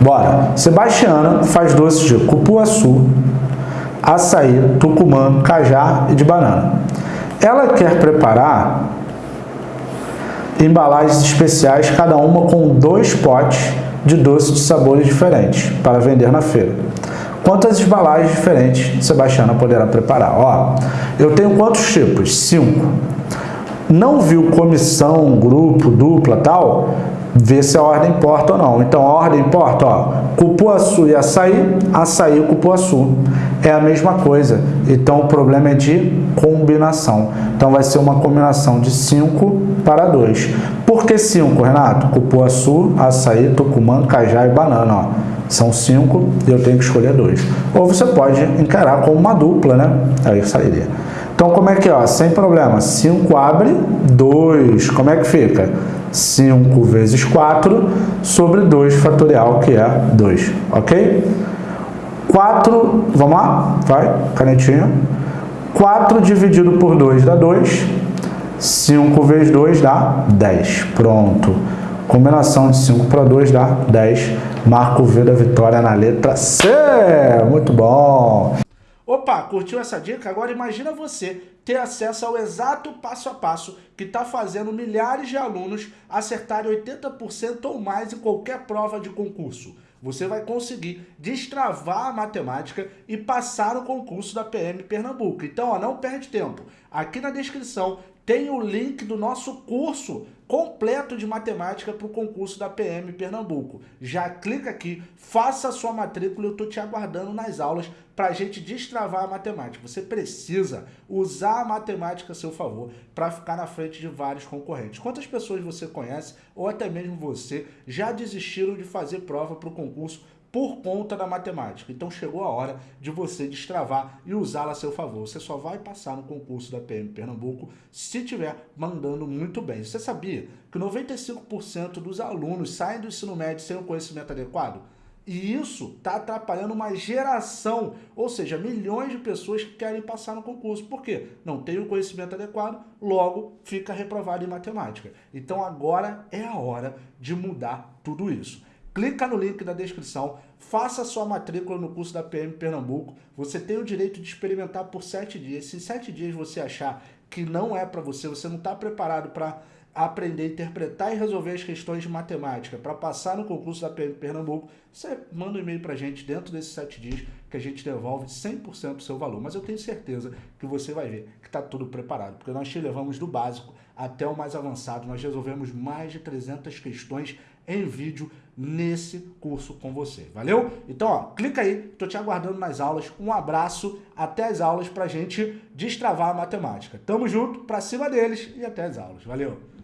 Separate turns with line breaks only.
Bora. Sebastiana faz doces de cupuaçu, açaí, tucumã, cajá e de banana. Ela quer preparar embalagens especiais, cada uma com dois potes de doces de sabores diferentes para vender na feira. Quantas embalagens diferentes Sebastiana poderá preparar? Ó, eu tenho quantos tipos? Cinco. Não viu comissão, grupo, dupla, tal? Vê se a ordem importa ou não. Então, a ordem importa, ó. Cupuaçu e açaí, açaí e cupuaçu. É a mesma coisa. Então, o problema é de combinação. Então, vai ser uma combinação de 5 para 2. Por que 5, Renato? Cupuaçu, açaí, tucumã, cajá e banana, ó. São 5 e eu tenho que escolher 2. Ou você pode encarar como uma dupla, né? Aí sairia. Então, como é que? Ó? Sem problema. 5 abre, 2. Como é que fica? 5 vezes 4 sobre 2 fatorial, que é 2, ok? 4, vamos lá? Vai, canetinha. 4 dividido por 2 dá 2. 5 vezes 2 dá 10. Pronto. Combinação de 5 para 2 dá 10. Marco V da vitória na letra C. Muito bom.
Opa, curtiu essa dica? Agora imagina você ter acesso ao exato passo a passo que está fazendo milhares de alunos acertarem 80% ou mais em qualquer prova de concurso. Você vai conseguir destravar a matemática e passar o concurso da PM Pernambuco. Então, ó, não perde tempo. Aqui na descrição tem o link do nosso curso completo de matemática para o concurso da PM Pernambuco. Já clica aqui, faça a sua matrícula, eu estou te aguardando nas aulas para a gente destravar a matemática. Você precisa usar a matemática a seu favor para ficar na frente de vários concorrentes. Quantas pessoas você conhece, ou até mesmo você, já desistiram de fazer prova para o concurso por conta da matemática. Então chegou a hora de você destravar e usá-la a seu favor. Você só vai passar no concurso da PM Pernambuco se estiver mandando muito bem. Você sabia que 95% dos alunos saem do ensino médio sem o conhecimento adequado? E isso está atrapalhando uma geração, ou seja, milhões de pessoas que querem passar no concurso. Por quê? Não tem o conhecimento adequado, logo fica reprovado em matemática. Então agora é a hora de mudar tudo isso. Clica no link da descrição, faça sua matrícula no curso da PM Pernambuco. Você tem o direito de experimentar por sete dias. Se sete dias você achar que não é para você, você não está preparado para aprender, interpretar e resolver as questões de matemática para passar no concurso da PM Pernambuco, você manda um e-mail para a gente dentro desses sete dias que a gente devolve 100% do seu valor. Mas eu tenho certeza que você vai ver que está tudo preparado, porque nós te levamos do básico até o mais avançado. Nós resolvemos mais de 300 questões em vídeo nesse curso com você. Valeu? Então, ó, clica aí, tô te aguardando nas aulas. Um abraço, até as aulas pra gente destravar a matemática. Tamo junto, pra cima deles e até as aulas. Valeu!